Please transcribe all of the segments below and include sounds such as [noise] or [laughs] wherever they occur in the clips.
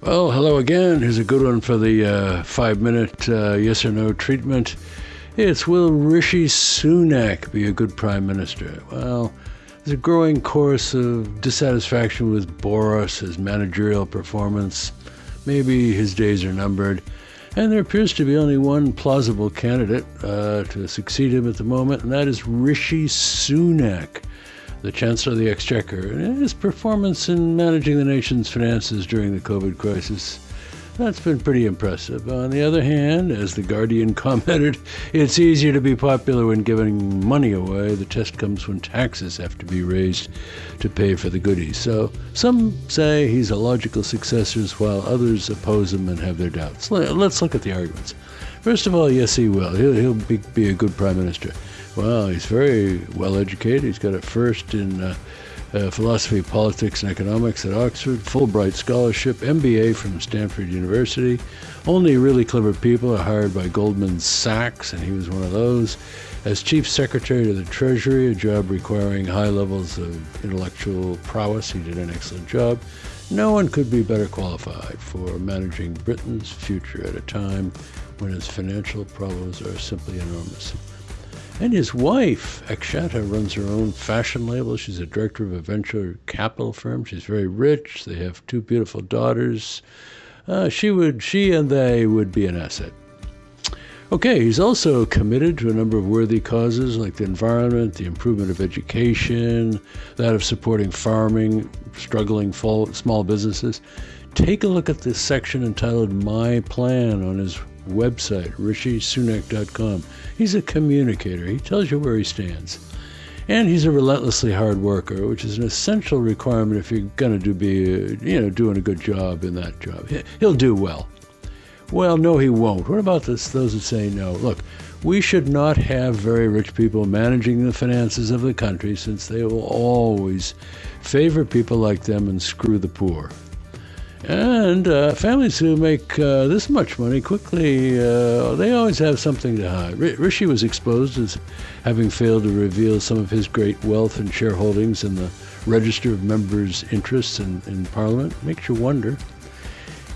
Well, hello again. Here's a good one for the uh, five minute uh, yes or no treatment. It's Will Rishi Sunak be a good prime minister? Well, there's a growing chorus of dissatisfaction with Boris, his managerial performance. Maybe his days are numbered. And there appears to be only one plausible candidate uh, to succeed him at the moment, and that is Rishi Sunak the Chancellor of the Exchequer, and his performance in managing the nation's finances during the COVID crisis. That's been pretty impressive. On the other hand, as The Guardian [laughs] commented, it's easier to be popular when giving money away. The test comes when taxes have to be raised to pay for the goodies. So some say he's a logical successor, while others oppose him and have their doubts. Let's look at the arguments. First of all, yes, he will. He'll, he'll be, be a good prime minister. Well, he's very well educated. He's got a first in uh, uh, philosophy, politics, and economics at Oxford, Fulbright scholarship, MBA from Stanford University. Only really clever people are hired by Goldman Sachs, and he was one of those. As chief secretary to the Treasury, a job requiring high levels of intellectual prowess, he did an excellent job. No one could be better qualified for managing Britain's future at a time when its financial problems are simply enormous. And his wife, Akshata, runs her own fashion label. She's a director of a venture capital firm. She's very rich. They have two beautiful daughters. Uh, she would, she and they would be an asset. Okay, he's also committed to a number of worthy causes like the environment, the improvement of education, that of supporting farming, struggling small businesses. Take a look at this section entitled My Plan on his website, rishisunak.com. He's a communicator. He tells you where he stands. And he's a relentlessly hard worker, which is an essential requirement if you're going to do be, uh, you know, doing a good job in that job. He'll do well. Well, no, he won't. What about this, those that say no? Look, we should not have very rich people managing the finances of the country since they will always favor people like them and screw the poor. And uh, families who make uh, this much money quickly, uh, they always have something to hide. R- Rishi was exposed as having failed to reveal some of his great wealth and shareholdings in the register of members' interests in, in Parliament. Makes you wonder.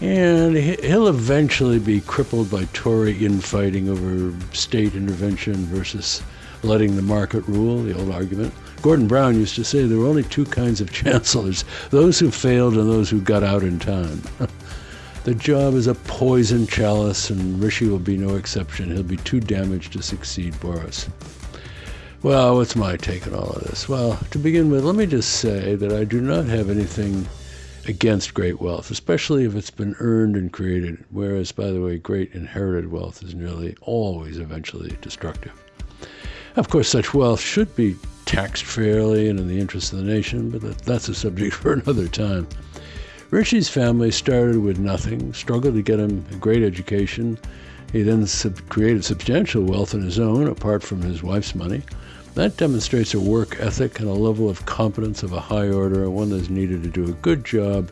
And he'll eventually be crippled by Tory infighting over state intervention versus letting the market rule, the old argument. Gordon Brown used to say there were only two kinds of [laughs] chancellors those who failed and those who got out in time. [laughs] the job is a poison chalice, and Rishi will be no exception. He'll be too damaged to succeed Boris. Well, what's my take on all of this? Well, to begin with, let me just say that I do not have anything against great wealth, especially if it's been earned and created, whereas, by the way, great inherited wealth is nearly always eventually destructive. Of course, such wealth should be taxed fairly and in the interest of the nation, but that, that's a subject [laughs] for another time. Ritchie's family started with nothing, struggled to get him a great education. He then sub- created substantial wealth on his own, apart from his wife's money. That demonstrates a work ethic and a level of competence of a high order, one that's needed to do a good job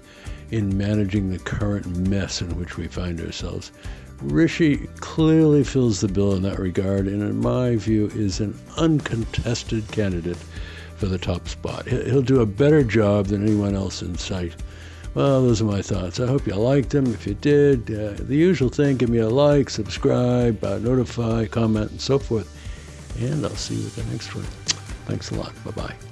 in managing the current mess in which we find ourselves. Rishi clearly fills the bill in that regard, and in my view, is an uncontested candidate for the top spot. He'll do a better job than anyone else in sight. Well, those are my thoughts. I hope you liked them. If you did, uh, the usual thing give me a like, subscribe, uh, notify, comment, and so forth. And I'll see you at the next one. Thanks a lot. Bye bye.